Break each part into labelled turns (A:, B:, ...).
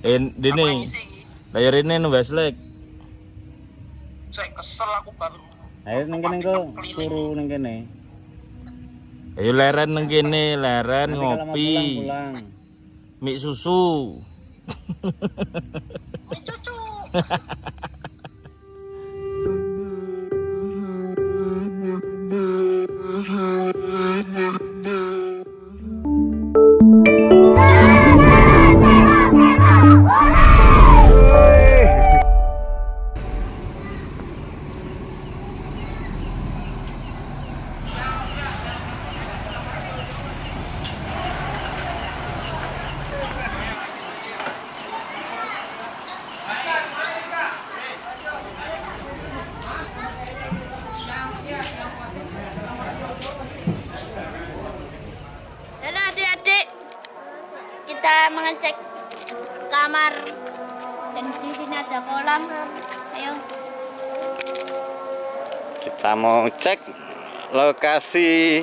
A: Eh, dini. Layar ini nu Westlake.
B: Saya kesel aku baru.
C: Ayo ning kene engko turu ning kene.
A: Ayo leren nang kene, leren ngopi.
C: pulang, pulang.
A: Mie susu.
B: Ini cucu.
D: kamar dan di sini ada kolam. Ayo,
C: Kita mau cek lokasi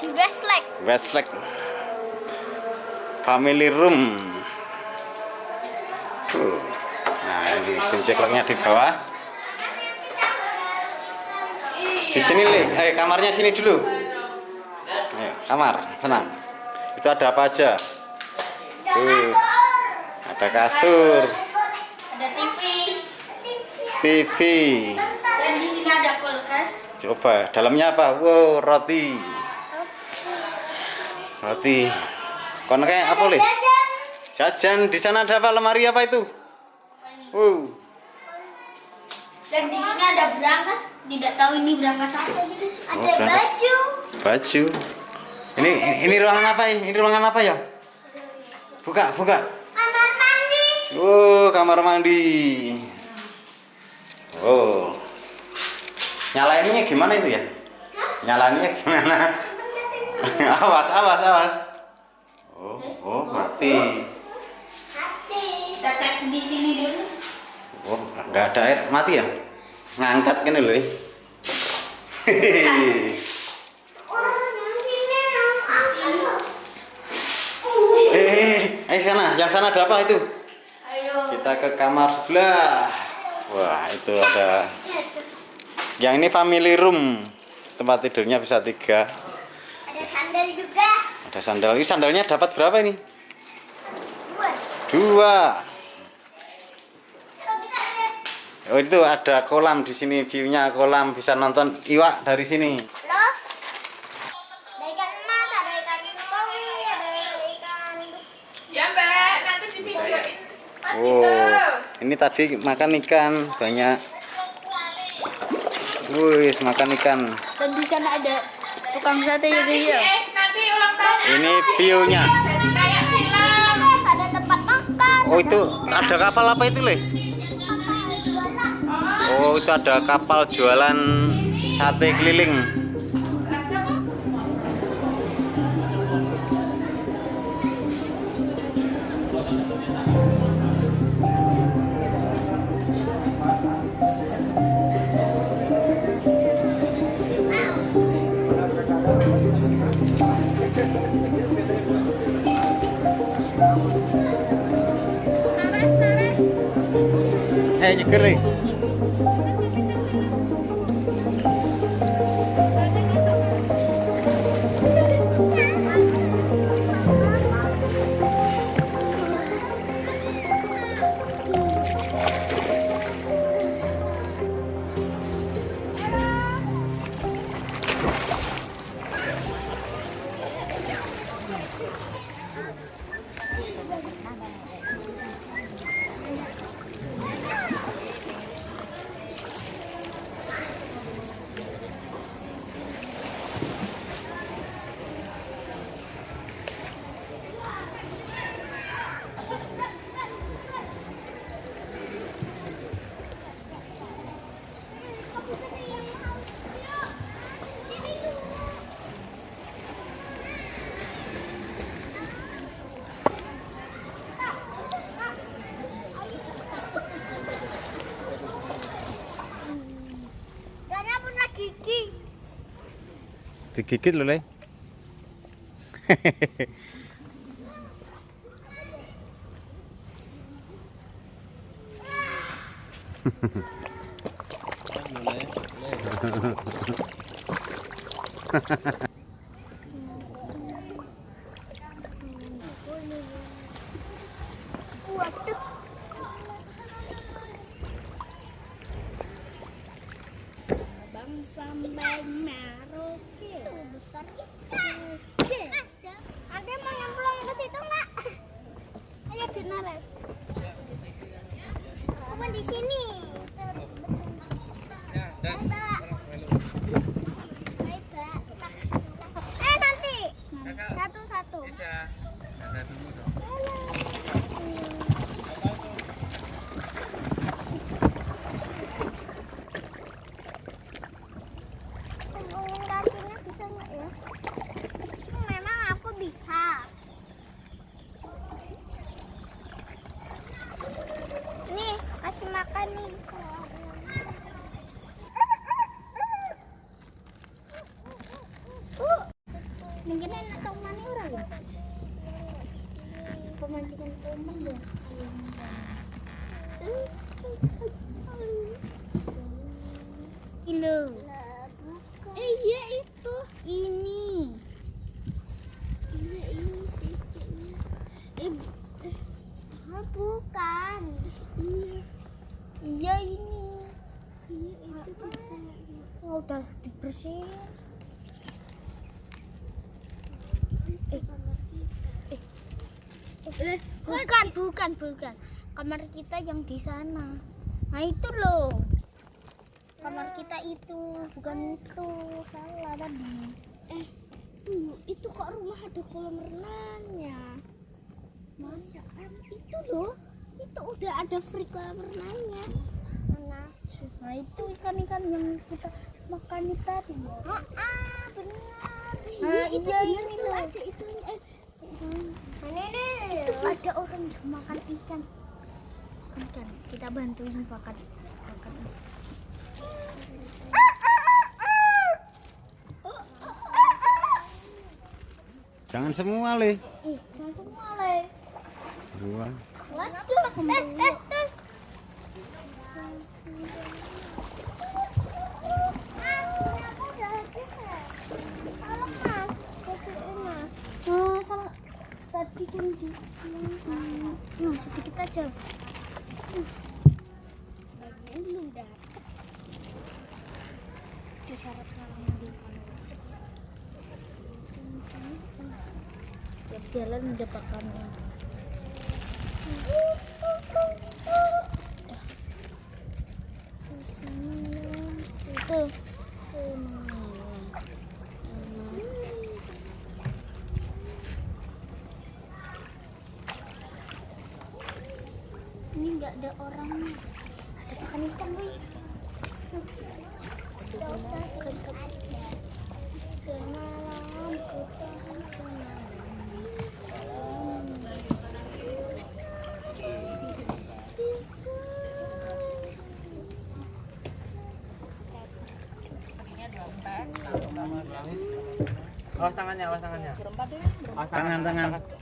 D: di Westlake.
C: Westlake Family Room. Tuh. Nah, ini kunci locknya di bawah. Di sini. Eh, kamarnya sini dulu. Ayo, kamar, tenang. Itu ada apa aja? Tuh. Ada kasur,
D: Ada TV
C: TV.
D: dan di sini ada kulkas.
C: Coba, dalamnya apa? Wow, roti. Roti. Kon kayak apa, Le? Jajan di sana ada apa? Lemari apa itu? Wow.
D: Dan di sini ada berangkas. Tidak tahu ini berangkas apa gitu sih. Ada
C: berangkas.
D: baju.
C: Baju. Ini ini ruangan apa? Ini ruangan apa ya? Buka, buka.
D: Mandi.
C: Oh, kamar mandi. Oh. Nyalainnya gimana itu ya? Nyalainnya gimana? awas, awas, awas. Oh, oh, mati.
D: Kita cek di sini dulu.
C: Oh, nggak ada air, mati ya? Ngangkat kan loh. Hehehe. Eh, eh, sana, yang sana ada apa itu? Kita ke kamar sebelah. Wah, itu ada. Yang ini family room. Tempat tidurnya bisa tiga.
D: Ada sandal juga.
C: Ada sandal. Ini sandalnya dapat berapa ini?
D: Dua.
C: Oh, itu ada kolam di sini. View-nya kolam bisa nonton iwak dari sini.
D: Lo? Ada ikan emas, ada ikan koi, ada ikan
E: Ya mbak, nanti di videoin
C: Oh,
E: Dito.
C: ini tadi makan ikan banyak. Wih, makan ikan.
D: dan di sana ada tukang sate
E: Nanti,
D: ya.
E: eh, nanti ulang tahun
C: Ini view-nya.
D: ada tempat makan.
C: Oh, itu ada kapal apa itu, Le? Oh, itu ada kapal jualan sate keliling. Eh,
D: thì kỳ kích luôn đấy Ha ha ha. Mungkin enak tau mana orang ya? Pemancingan teman ya. Kilo. Eh iya itu. Ini. Iya ini kayaknya. Eh, eh. Bukan. Iya. Iya ini. Iya itu juga. Oh, udah dibersihin. Eh. Eh. Eh, bukan, bukan, bukan. Kamar kita yang di sana. Nah, itu loh. Kamar kita itu, bukan itu. Salah tadi. Eh, itu kok rumah ada kolam renangnya? Masa kan itu loh. Itu udah ada free kolam renangnya. Mana? Nah, itu ikan-ikan yang kita makan tadi. Ah, ah benar. Nah, iya loh. Ada itu eh Mana nih? Itu ada orang yang makan ikan. Ikan. Kita bantuin makan makan.
C: Jangan semua, Le.
D: Ih, langsung mulai.
C: Dua.
D: Waduh, eh, eh, eh. Oh, kalau tadi kan di nah, sedikit aja. Sebagian belum dapat. Tiap jalan udah. Itu. Ini nggak ada orangnya. Ada ikan. Semalam semalam.
F: Awas tangannya, awas tangannya. Awas
C: Tangan, tangan.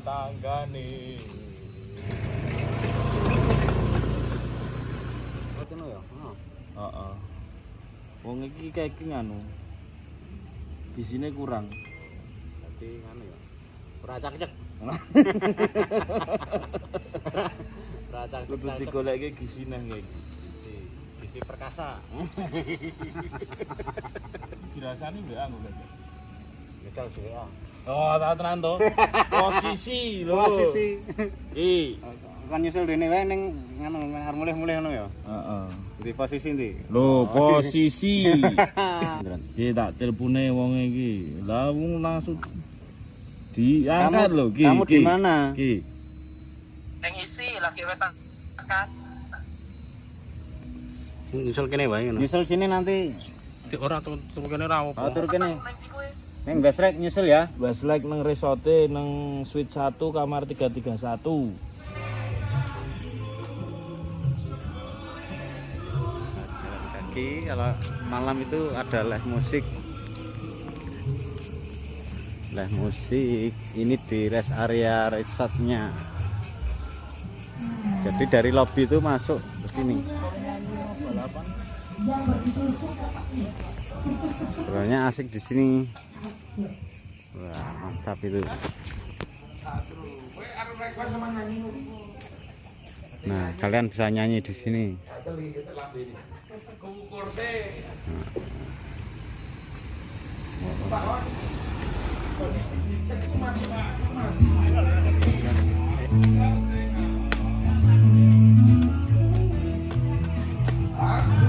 A: Tanggane.
C: Ngono ya.
A: Heeh. Wong iki kayak nganu. Bisine kurang.
C: Dadi ngono ya. Ora cak-cek. Ora
A: Kudu
C: cak-cek.
A: digoleki gisine kayak
C: di perkasa.
A: Dirasani kan.
C: Nyetel juga.
A: Oh, tak tenan to. Posisi lho.
C: Posisi.
A: Iki.
C: Kan nyusul dene wae ning ngono arep mulih-mulih ngono ya.
A: Heeh.
C: Di posisi ndi?
A: Lho, posisi. Iki tak telepone wong iki. Lah wong langsung diangkat lho iki.
C: Kamu di mana?
A: Iki.
B: Neng isi lagi wetan.
F: Nyusul kene wae ngono.
C: Nyusul sini nanti.
F: Ora turu kene ora
C: Oh, tur kene. Ning Gasrek nyusul ya.
A: Westlake nang resorte nang suite 1 kamar 331.
C: Jalan kaki kalau malam itu ada live musik. Live musik ini di rest area resortnya. Jadi dari lobby itu masuk ke sini. Sebenarnya asik di sini. Wah, mantap itu. Nah, kalian bisa nyanyi di sini. Nah.